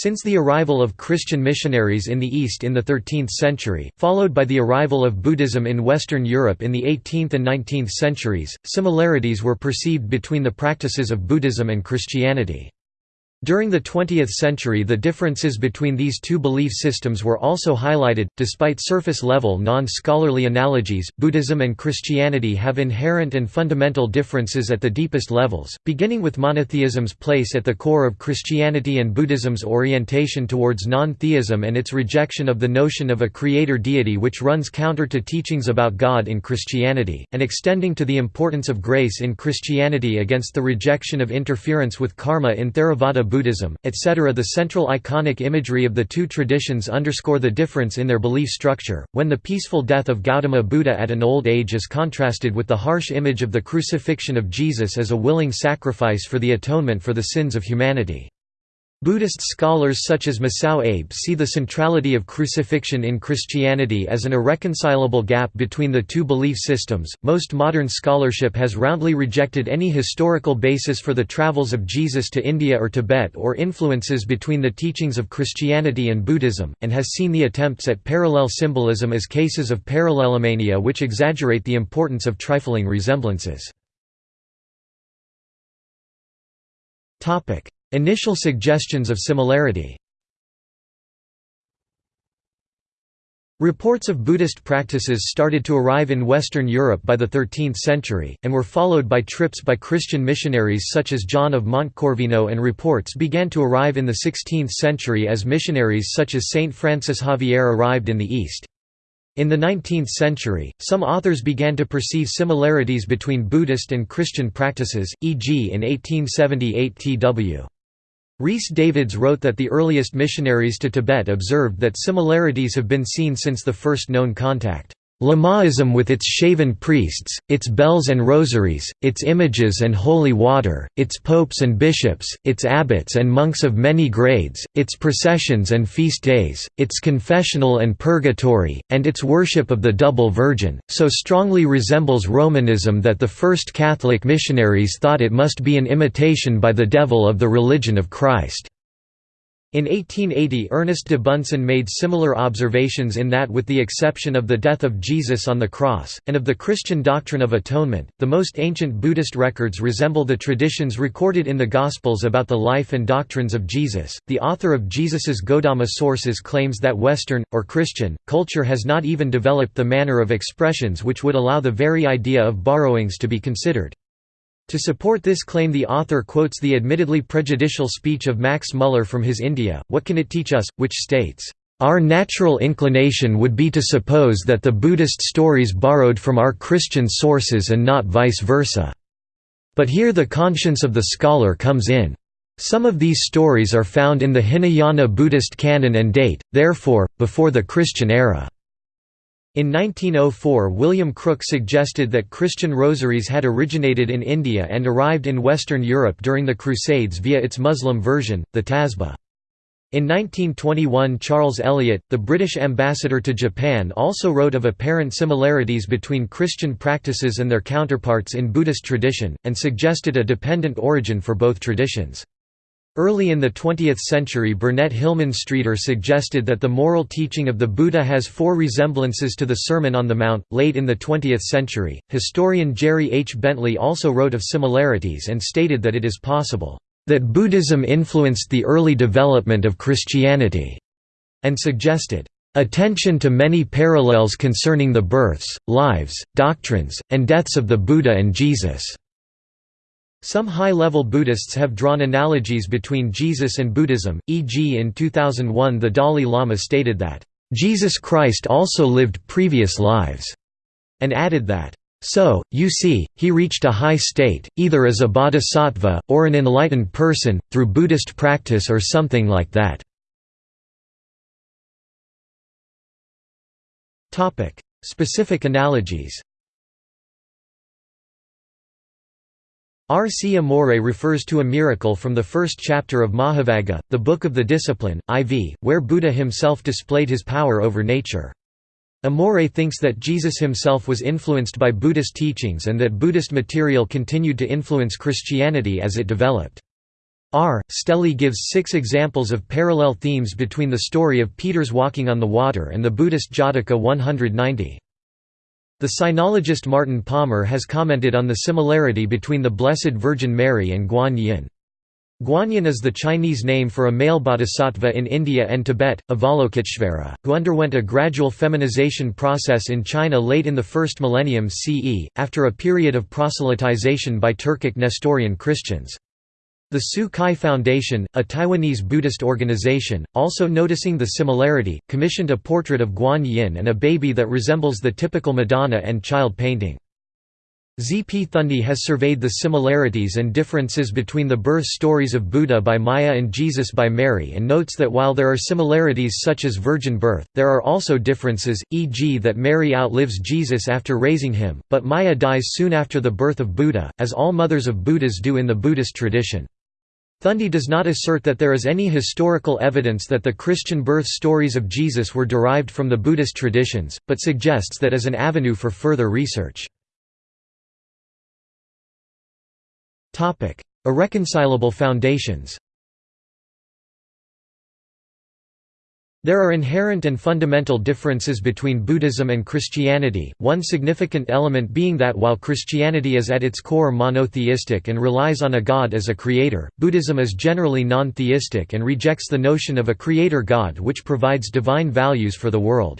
Since the arrival of Christian missionaries in the East in the 13th century, followed by the arrival of Buddhism in Western Europe in the 18th and 19th centuries, similarities were perceived between the practices of Buddhism and Christianity. During the 20th century the differences between these two belief systems were also highlighted. Despite surface-level non-scholarly analogies, Buddhism and Christianity have inherent and fundamental differences at the deepest levels, beginning with monotheism's place at the core of Christianity and Buddhism's orientation towards non-theism and its rejection of the notion of a creator deity which runs counter to teachings about God in Christianity, and extending to the importance of grace in Christianity against the rejection of interference with karma in Theravada Buddhism, etc. The central iconic imagery of the two traditions underscore the difference in their belief structure, when the peaceful death of Gautama Buddha at an old age is contrasted with the harsh image of the crucifixion of Jesus as a willing sacrifice for the atonement for the sins of humanity. Buddhist scholars such as Masao Abe see the centrality of crucifixion in Christianity as an irreconcilable gap between the two belief systems. Most modern scholarship has roundly rejected any historical basis for the travels of Jesus to India or Tibet or influences between the teachings of Christianity and Buddhism, and has seen the attempts at parallel symbolism as cases of parallelomania which exaggerate the importance of trifling resemblances. Initial suggestions of similarity Reports of Buddhist practices started to arrive in Western Europe by the 13th century, and were followed by trips by Christian missionaries such as John of Montecorvino and reports began to arrive in the 16th century as missionaries such as Saint Francis Xavier arrived in the East. In the 19th century, some authors began to perceive similarities between Buddhist and Christian practices, e.g. in 1878 T.W. Rhys Davids wrote that the earliest missionaries to Tibet observed that similarities have been seen since the first known contact. Lamaism with its shaven priests, its bells and rosaries, its images and holy water, its popes and bishops, its abbots and monks of many grades, its processions and feast days, its confessional and purgatory, and its worship of the Double Virgin, so strongly resembles Romanism that the first Catholic missionaries thought it must be an imitation by the devil of the religion of Christ. In 1880 Ernest de Bunsen made similar observations in that with the exception of the death of Jesus on the cross, and of the Christian doctrine of atonement, the most ancient Buddhist records resemble the traditions recorded in the Gospels about the life and doctrines of Jesus. The author of Jesus's Godama sources claims that Western, or Christian, culture has not even developed the manner of expressions which would allow the very idea of borrowings to be considered. To support this claim the author quotes the admittedly prejudicial speech of Max Muller from his India, What Can It Teach Us?, which states, "...our natural inclination would be to suppose that the Buddhist stories borrowed from our Christian sources and not vice versa. But here the conscience of the scholar comes in. Some of these stories are found in the Hinayana Buddhist canon and date, therefore, before the Christian era." In 1904 William Crooke suggested that Christian rosaries had originated in India and arrived in Western Europe during the Crusades via its Muslim version, the Tasbih. In 1921 Charles Eliot, the British ambassador to Japan also wrote of apparent similarities between Christian practices and their counterparts in Buddhist tradition, and suggested a dependent origin for both traditions. Early in the 20th century Burnett Hillman Streeter suggested that the moral teaching of the Buddha has four resemblances to the Sermon on the Mount. Late in the 20th century, historian Jerry H. Bentley also wrote of similarities and stated that it is possible that Buddhism influenced the early development of Christianity, and suggested attention to many parallels concerning the births, lives, doctrines, and deaths of the Buddha and Jesus. Some high-level Buddhists have drawn analogies between Jesus and Buddhism, e.g. in 2001 the Dalai Lama stated that, "...Jesus Christ also lived previous lives", and added that, "...so, you see, he reached a high state, either as a bodhisattva, or an enlightened person, through Buddhist practice or something like that." Specific analogies R. C. Amore refers to a miracle from the first chapter of Mahavagga, the Book of the Discipline, IV, where Buddha himself displayed his power over nature. Amore thinks that Jesus himself was influenced by Buddhist teachings and that Buddhist material continued to influence Christianity as it developed. R. Stehly gives six examples of parallel themes between the story of Peter's walking on the water and the Buddhist Jataka 190. The sinologist Martin Palmer has commented on the similarity between the Blessed Virgin Mary and Guan Yin. Guanyin is the Chinese name for a male bodhisattva in India and Tibet, Avalokiteshvara, who underwent a gradual feminization process in China late in the first millennium CE, after a period of proselytization by Turkic Nestorian Christians. The Tzu Chi Foundation, a Taiwanese Buddhist organization, also noticing the similarity, commissioned a portrait of Guan Yin and a baby that resembles the typical Madonna and child painting. Z. P. Thundy has surveyed the similarities and differences between the birth stories of Buddha by Maya and Jesus by Mary and notes that while there are similarities such as virgin birth, there are also differences, e.g. that Mary outlives Jesus after raising him, but Maya dies soon after the birth of Buddha, as all mothers of Buddhas do in the Buddhist tradition. Thundy does not assert that there is any historical evidence that the Christian birth stories of Jesus were derived from the Buddhist traditions, but suggests that as an avenue for further research. Irreconcilable foundations There are inherent and fundamental differences between Buddhism and Christianity, one significant element being that while Christianity is at its core monotheistic and relies on a god as a creator, Buddhism is generally non-theistic and rejects the notion of a creator god which provides divine values for the world.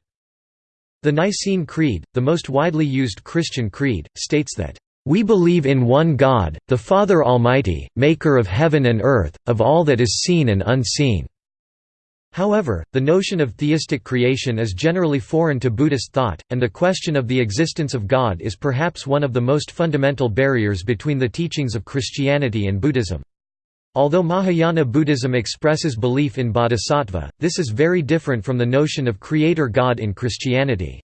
The Nicene Creed, the most widely used Christian creed, states that, "...we believe in one God, the Father Almighty, maker of heaven and earth, of all that is seen and unseen." However, the notion of theistic creation is generally foreign to Buddhist thought, and the question of the existence of God is perhaps one of the most fundamental barriers between the teachings of Christianity and Buddhism. Although Mahayana Buddhism expresses belief in bodhisattva, this is very different from the notion of creator God in Christianity.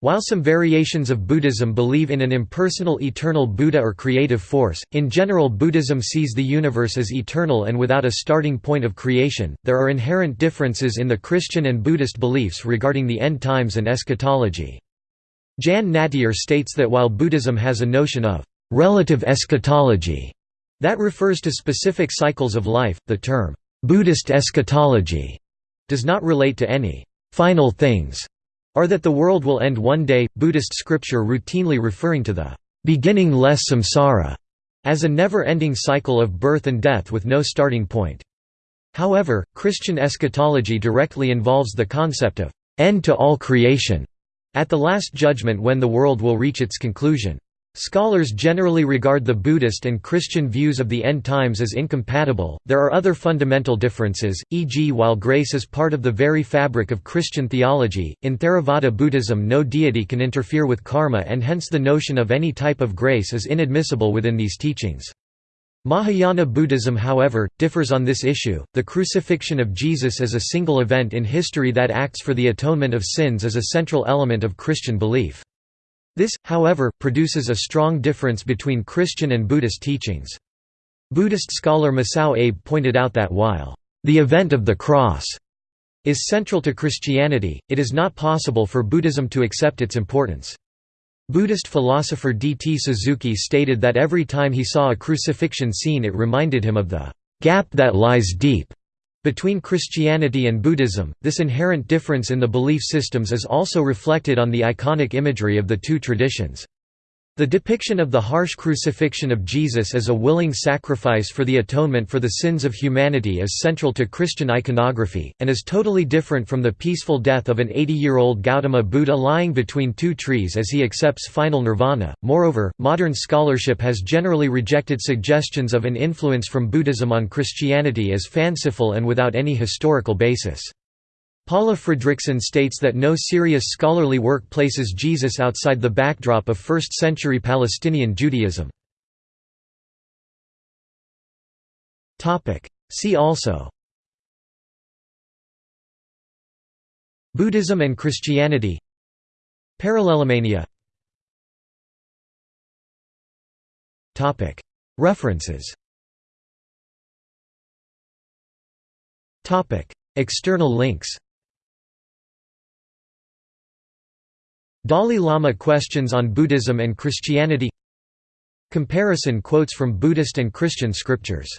While some variations of Buddhism believe in an impersonal eternal Buddha or creative force, in general Buddhism sees the universe as eternal and without a starting point of creation. There are inherent differences in the Christian and Buddhist beliefs regarding the end times and eschatology. Jan Nattier states that while Buddhism has a notion of relative eschatology that refers to specific cycles of life, the term Buddhist eschatology does not relate to any final things or that the world will end one day, Buddhist scripture routinely referring to the beginningless samsara as a never-ending cycle of birth and death with no starting point. However, Christian eschatology directly involves the concept of end to all creation at the Last Judgment when the world will reach its conclusion. Scholars generally regard the Buddhist and Christian views of the end times as incompatible. There are other fundamental differences, e.g., while grace is part of the very fabric of Christian theology, in Theravada Buddhism no deity can interfere with karma and hence the notion of any type of grace is inadmissible within these teachings. Mahayana Buddhism however, differs on this issue, the crucifixion of Jesus as a single event in history that acts for the atonement of sins is a central element of Christian belief. This, however, produces a strong difference between Christian and Buddhist teachings. Buddhist scholar Masao Abe pointed out that while, "...the event of the cross," is central to Christianity, it is not possible for Buddhism to accept its importance. Buddhist philosopher D. T. Suzuki stated that every time he saw a crucifixion scene it reminded him of the "...gap that lies deep." Between Christianity and Buddhism, this inherent difference in the belief systems is also reflected on the iconic imagery of the two traditions. The depiction of the harsh crucifixion of Jesus as a willing sacrifice for the atonement for the sins of humanity is central to Christian iconography, and is totally different from the peaceful death of an 80-year-old Gautama Buddha lying between two trees as he accepts final nirvana. Moreover, modern scholarship has generally rejected suggestions of an influence from Buddhism on Christianity as fanciful and without any historical basis. Paula Fredriksen states that no serious scholarly work places Jesus outside the backdrop of 1st-century Palestinian Judaism. See also Buddhism and Christianity Parallelomania References External links Dalai Lama Questions on Buddhism and Christianity. Comparison quotes from Buddhist and Christian scriptures